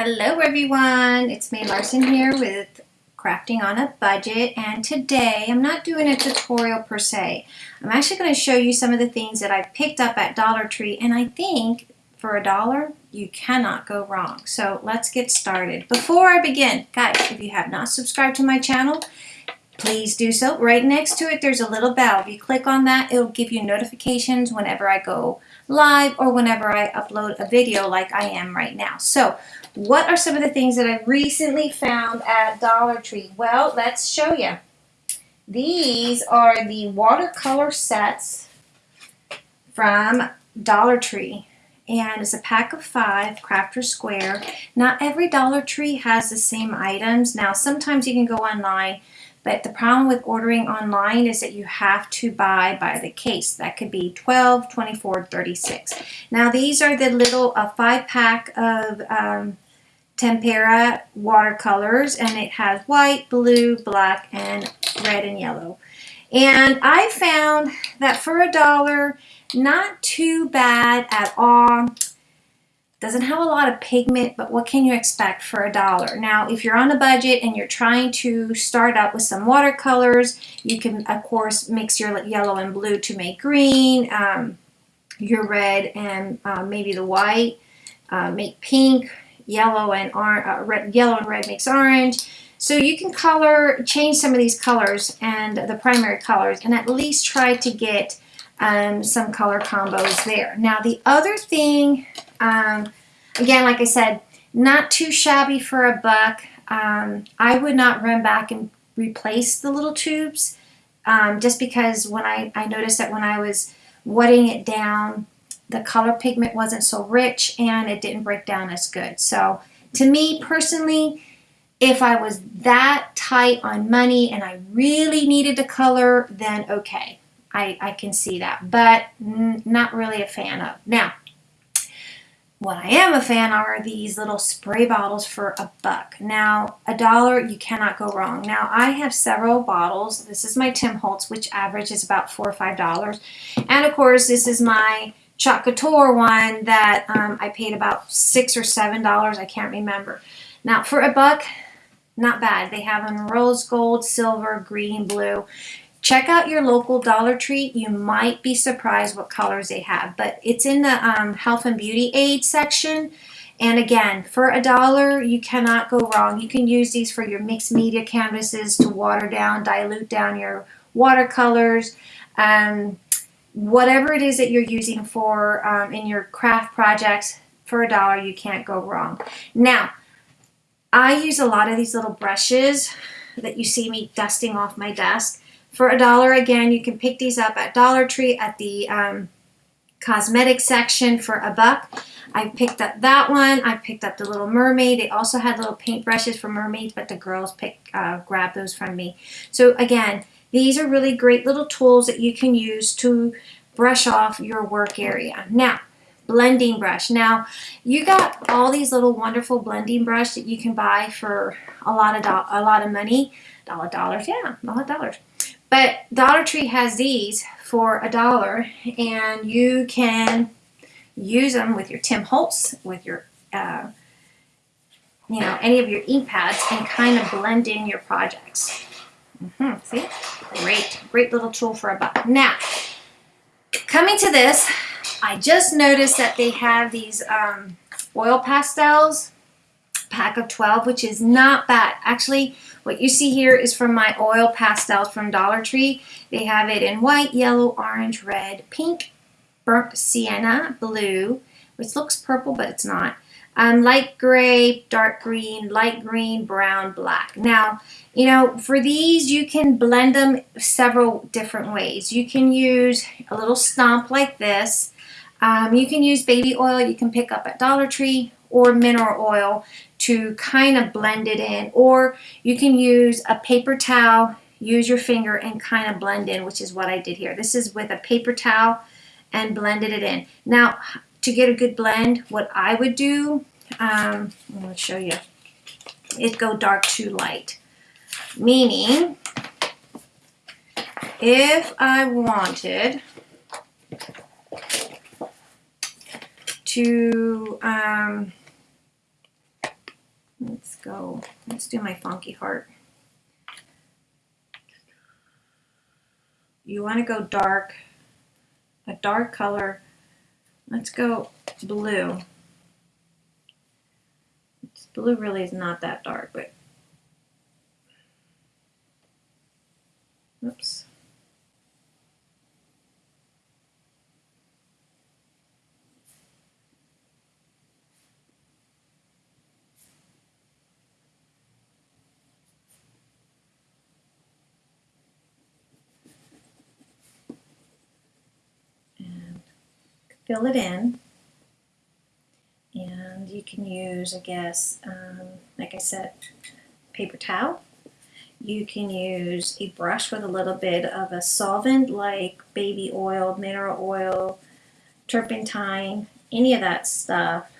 Hello everyone, it's May Larson here with Crafting on a Budget and today I'm not doing a tutorial per se. I'm actually going to show you some of the things that I picked up at Dollar Tree and I think for a dollar you cannot go wrong. So let's get started. Before I begin, guys, if you have not subscribed to my channel, please do so. Right next to it there's a little bell. If you click on that it'll give you notifications whenever I go live or whenever I upload a video like I am right now. So what are some of the things that I recently found at Dollar Tree? Well, let's show you. These are the watercolor sets from Dollar Tree. And it's a pack of five, Crafter Square. Not every Dollar Tree has the same items. Now, sometimes you can go online but the problem with ordering online is that you have to buy by the case. That could be 12, 24, 36. Now these are the little uh, five pack of um, tempera watercolors and it has white, blue, black, and red and yellow. And I found that for a dollar, not too bad at all. Doesn't have a lot of pigment, but what can you expect for a dollar? Now, if you're on a budget and you're trying to start out with some watercolors, you can, of course, mix your yellow and blue to make green, um, your red and uh, maybe the white, uh, make pink, yellow and uh, red, yellow and red makes orange. So you can color, change some of these colors and the primary colors and at least try to get um, some color combos there. Now the other thing um, again, like I said, not too shabby for a buck. Um, I would not run back and replace the little tubes um, just because when I, I noticed that when I was wetting it down, the color pigment wasn't so rich and it didn't break down as good. So to me personally, if I was that tight on money and I really needed the color, then okay, I, I can see that, but not really a fan of. Now, what I am a fan are these little spray bottles for a buck. Now, a dollar, you cannot go wrong. Now, I have several bottles. This is my Tim Holtz, which average is about 4 or $5. And, of course, this is my Chat Couture one that um, I paid about 6 or $7. I can't remember. Now, for a buck, not bad. They have them rose gold, silver, green, blue. Check out your local Dollar Tree. You might be surprised what colors they have, but it's in the um, health and beauty aid section. And again, for a dollar, you cannot go wrong. You can use these for your mixed media canvases to water down, dilute down your watercolors. Um, whatever it is that you're using for um, in your craft projects, for a dollar, you can't go wrong. Now, I use a lot of these little brushes that you see me dusting off my desk. For a dollar, again, you can pick these up at Dollar Tree at the um, cosmetic section for a buck. I picked up that one. I picked up the Little Mermaid. They also had little paint brushes for mermaids, but the girls pick, uh, grabbed those from me. So again, these are really great little tools that you can use to brush off your work area. Now, blending brush. Now, you got all these little wonderful blending brush that you can buy for a lot of a lot of money. Dollar dollars, yeah, of dollars. But Dollar Tree has these for a dollar and you can use them with your Tim Holtz, with your, uh, you know, any of your ink pads and kind of blend in your projects. Mm -hmm. See? Great, great little tool for a buck. Now, coming to this, I just noticed that they have these um, oil pastels pack of 12, which is not bad. Actually, what you see here is from my oil pastels from Dollar Tree. They have it in white, yellow, orange, red, pink, burnt sienna, blue, which looks purple, but it's not. Um, light gray, dark green, light green, brown, black. Now, you know, for these, you can blend them several different ways. You can use a little stump like this. Um, you can use baby oil you can pick up at Dollar Tree or mineral oil to kind of blend it in. Or you can use a paper towel, use your finger and kind of blend in, which is what I did here. This is with a paper towel and blended it in. Now, to get a good blend, what I would do, um, I'm show you, it go dark to light. Meaning, if I wanted to um, let's go, let's do my funky heart. You want to go dark, a dark color. Let's go blue. Blue really is not that dark, but oops. Fill it in. And you can use, I guess, um, like I said, paper towel. You can use a brush with a little bit of a solvent like baby oil, mineral oil, turpentine, any of that stuff,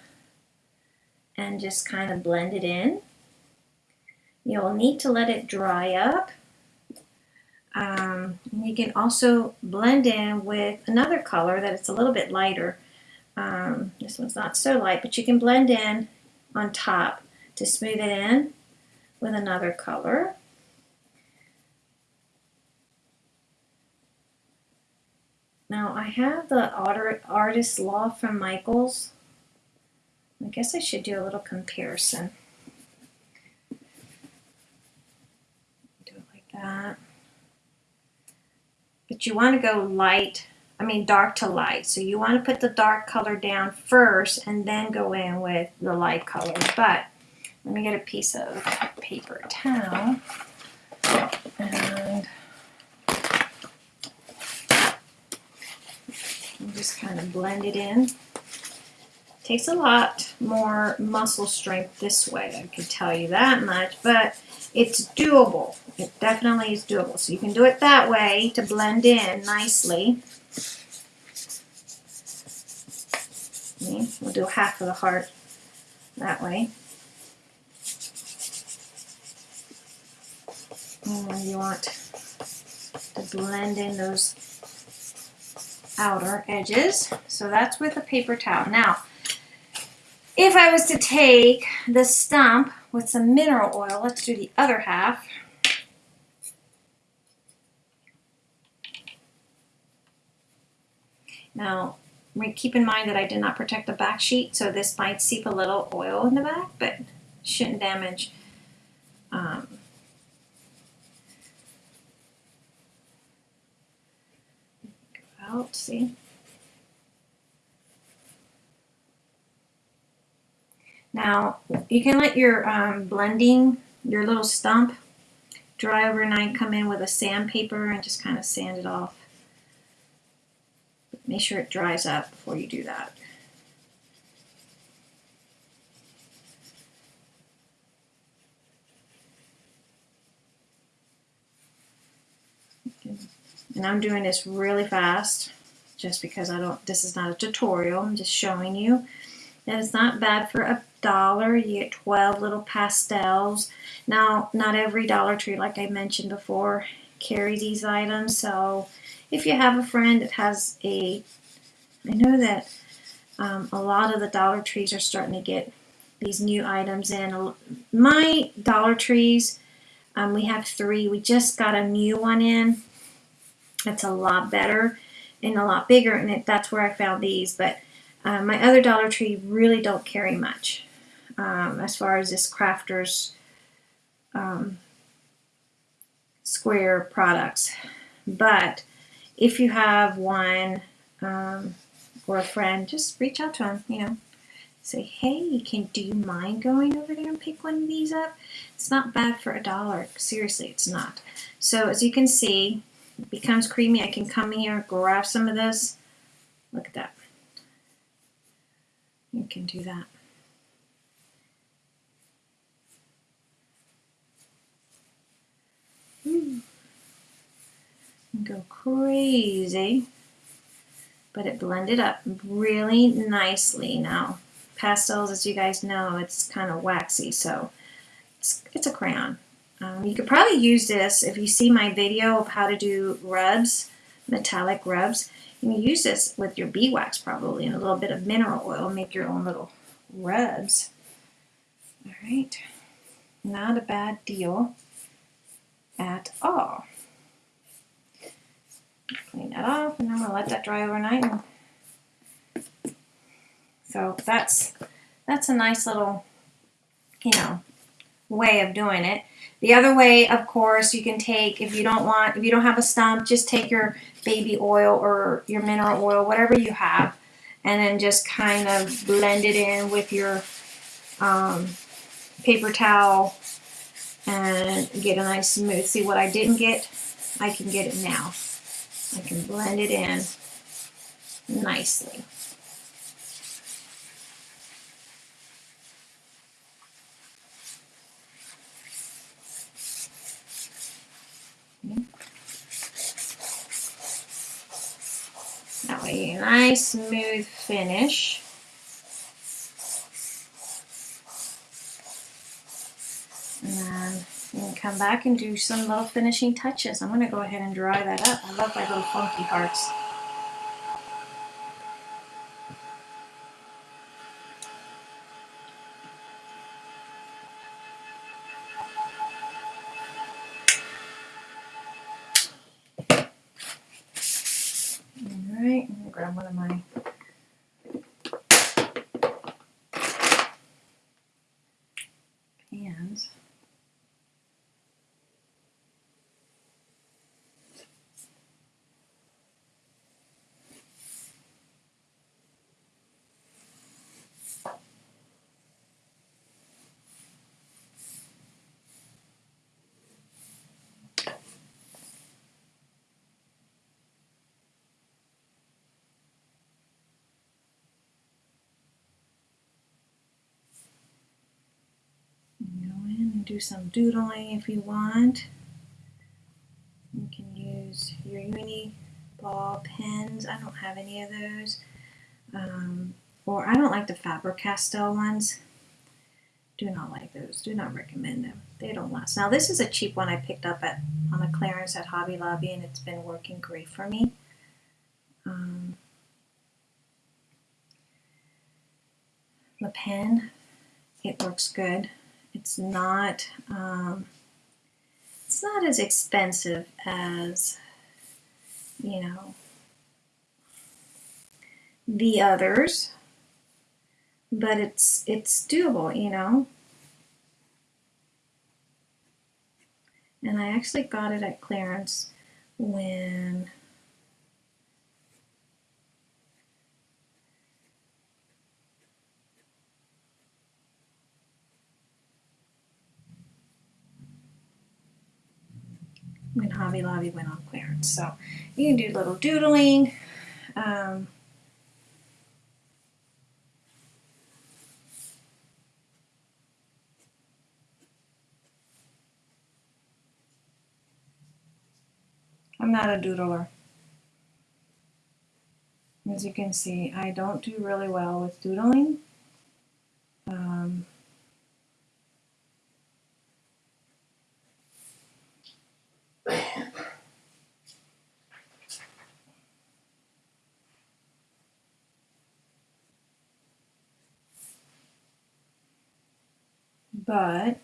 and just kind of blend it in. You'll need to let it dry up. Um, you can also blend in with another color that it's a little bit lighter. Um, this one's not so light, but you can blend in on top to smooth it in with another color. Now I have the Artist Loft from Michaels. I guess I should do a little comparison. Do it like that. But you want to go light, I mean dark to light. So you want to put the dark color down first and then go in with the light color. But let me get a piece of paper towel and just kind of blend it in. Takes a lot more muscle strength this way, I can tell you that much, but it's doable. It definitely is doable. So you can do it that way to blend in nicely. Okay, we'll do half of the heart that way. And you want to blend in those outer edges. So that's with a paper towel. Now, if I was to take the stump with some mineral oil, let's do the other half. Now, keep in mind that I did not protect the back sheet, so this might seep a little oil in the back, but shouldn't damage um, out, see? Now, you can let your um, blending, your little stump, dry overnight, come in with a sandpaper and just kind of sand it off. Make sure it dries up before you do that. And I'm doing this really fast just because I don't, this is not a tutorial, I'm just showing you that it's not bad for a dollar. You get 12 little pastels. Now, not every Dollar Tree, like I mentioned before, carry these items. So if you have a friend that has a, I know that um, a lot of the Dollar Trees are starting to get these new items in. My Dollar Trees, um, we have three. We just got a new one in. It's a lot better and a lot bigger, and it, that's where I found these. But uh, my other Dollar Tree really don't carry much um, as far as this crafters um, square products. But if you have one um, or a friend, just reach out to them, you know. Say, hey, can do you mind going over there and pick one of these up? It's not bad for a dollar. Seriously, it's not. So as you can see, it becomes creamy. I can come here, grab some of this. Look at that. You can do that. Go crazy. But it blended up really nicely. Now, pastels, as you guys know, it's kind of waxy, so it's, it's a crayon. Um, you could probably use this if you see my video of how to do rubs, metallic rubs. You can use this with your beeswax probably and a little bit of mineral oil. Make your own little rubs. All right. not a bad deal at all. Clean that off and I'm going to let that dry overnight. And so that's that's a nice little, you know, way of doing it. The other way, of course, you can take if you don't want if you don't have a stump, just take your baby oil or your mineral oil, whatever you have, and then just kind of blend it in with your um, paper towel and get a nice smooth. See what I didn't get? I can get it now. I can blend it in nicely. That way, a nice smooth finish. And then you can come back and do some little finishing touches. I'm going to go ahead and dry that up. I love my little funky hearts. Going to grab one of my pans. Go in and do some doodling if you want. You can use your uni ball pens. I don't have any of those. Um, or I don't like the Faber-Castell ones. Do not like those. Do not recommend them. They don't last. Now this is a cheap one I picked up at on a clearance at Hobby Lobby and it's been working great for me. Um, the pen, it works good. It's not um, it's not as expensive as you know the others, but it's it's doable, you know. And I actually got it at clearance when when Hobby Lobby went on clearance. So you can do little doodling. Um, I'm not a doodler. As you can see, I don't do really well with doodling. Um, but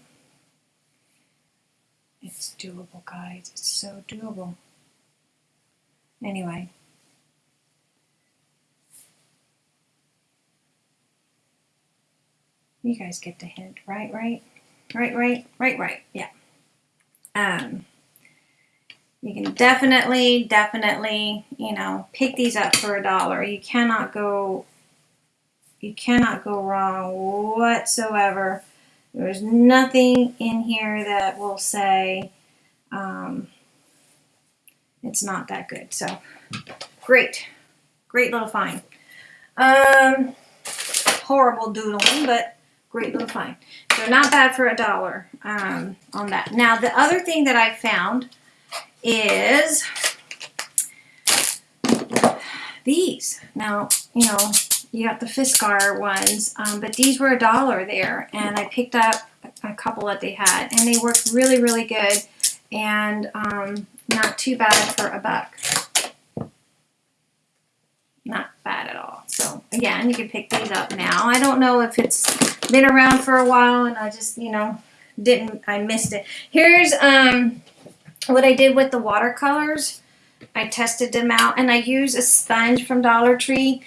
it's doable, guys. It's so doable. Anyway. You guys get the hint, right? Right? Right, right, right, right. Yeah. Um, you can definitely, definitely, you know, pick these up for a dollar. You cannot go, you cannot go wrong whatsoever. There's nothing in here that will say um, it's not that good. So great, great little find. Um, horrible doodling, but great little find. So not bad for a dollar um, on that. Now the other thing that I found is these. Now, you know, you got the Fiskar ones, um, but these were a dollar there, and I picked up a couple that they had, and they worked really, really good, and um, not too bad for a buck. Not bad at all. So, again, you can pick these up now. I don't know if it's been around for a while, and I just, you know, didn't, I missed it. Here's um what I did with the watercolors. I tested them out and I use a sponge from Dollar Tree.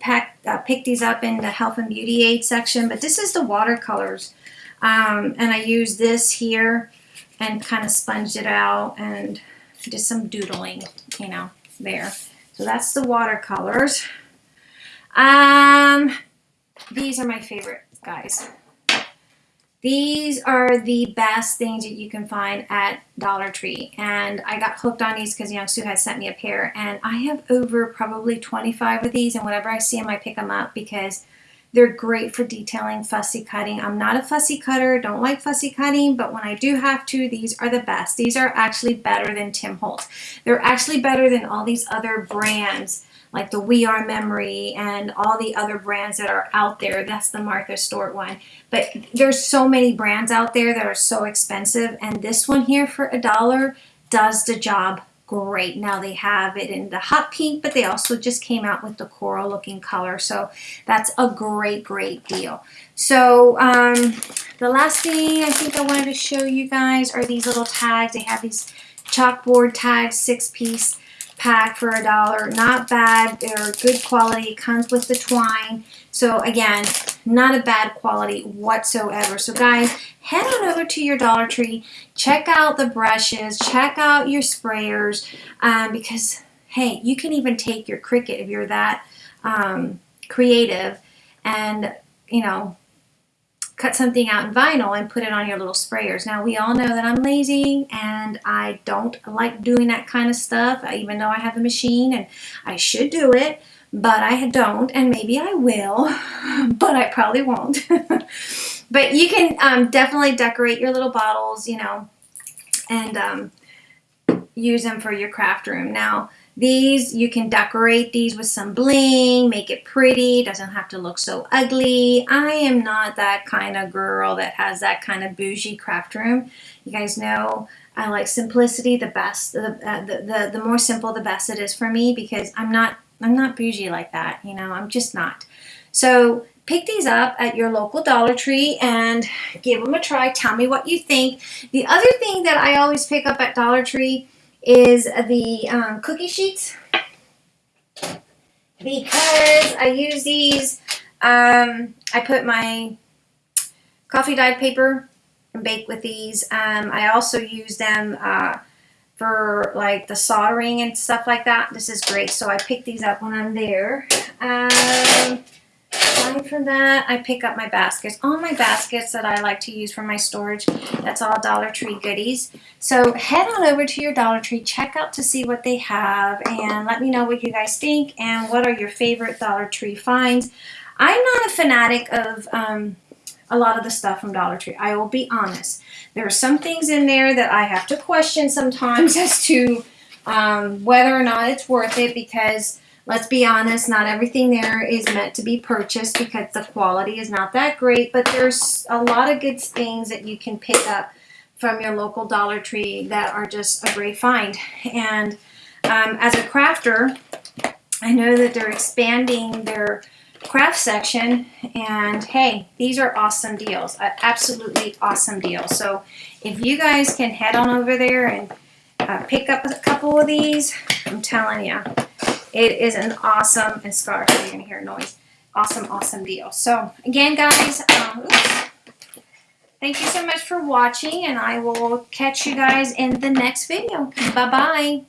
Pack, uh, pick these up in the health and beauty aid section, but this is the watercolors. Um, and I use this here and kind of sponged it out and did some doodling, you know, there. So that's the watercolors. Um, these are my favorite, guys. These are the best things that you can find at Dollar Tree. And I got hooked on these because Young Sue had sent me a pair. And I have over probably 25 of these. And whenever I see them, I pick them up because they're great for detailing fussy cutting. I'm not a fussy cutter, don't like fussy cutting, but when I do have to, these are the best. These are actually better than Tim Holtz. They're actually better than all these other brands like the We R Memory and all the other brands that are out there. That's the Martha Stewart one. But there's so many brands out there that are so expensive. And this one here for a dollar does the job great. Now they have it in the hot pink, but they also just came out with the coral looking color. So that's a great, great deal. So um, the last thing I think I wanted to show you guys are these little tags. They have these chalkboard tags, six piece pack for a dollar. Not bad. They're good quality. Comes with the twine. So again, not a bad quality whatsoever. So guys, head on over to your Dollar Tree. Check out the brushes. Check out your sprayers. Um, because, hey, you can even take your Cricut if you're that um, creative and, you know, cut something out in vinyl and put it on your little sprayers. Now we all know that I'm lazy and I don't like doing that kind of stuff even though I have a machine and I should do it but I don't and maybe I will but I probably won't. but you can um, definitely decorate your little bottles you know and um, use them for your craft room. Now these, you can decorate these with some bling, make it pretty, doesn't have to look so ugly. I am not that kind of girl that has that kind of bougie craft room. You guys know I like simplicity the best. The, uh, the, the, the more simple, the best it is for me because I'm not, I'm not bougie like that, you know, I'm just not. So pick these up at your local Dollar Tree and give them a try. Tell me what you think. The other thing that I always pick up at Dollar Tree is the um, cookie sheets because I use these. Um, I put my coffee dyed paper and bake with these. Um, I also use them uh, for like the soldering and stuff like that. This is great. So I pick these up when I'm there. Um, Aside from that, I pick up my baskets. All my baskets that I like to use for my storage, that's all Dollar Tree goodies. So head on over to your Dollar Tree, check out to see what they have, and let me know what you guys think and what are your favorite Dollar Tree finds. I'm not a fanatic of um, a lot of the stuff from Dollar Tree. I will be honest. There are some things in there that I have to question sometimes as to um, whether or not it's worth it because Let's be honest, not everything there is meant to be purchased because the quality is not that great, but there's a lot of good things that you can pick up from your local Dollar Tree that are just a great find. And um, as a crafter, I know that they're expanding their craft section and hey these are awesome deals absolutely awesome deals so if you guys can head on over there and uh, pick up a couple of these I'm telling you it is an awesome, and scarf, you're going to hear noise. Awesome, awesome deal. So, again, guys, um, thank you so much for watching, and I will catch you guys in the next video. Bye-bye.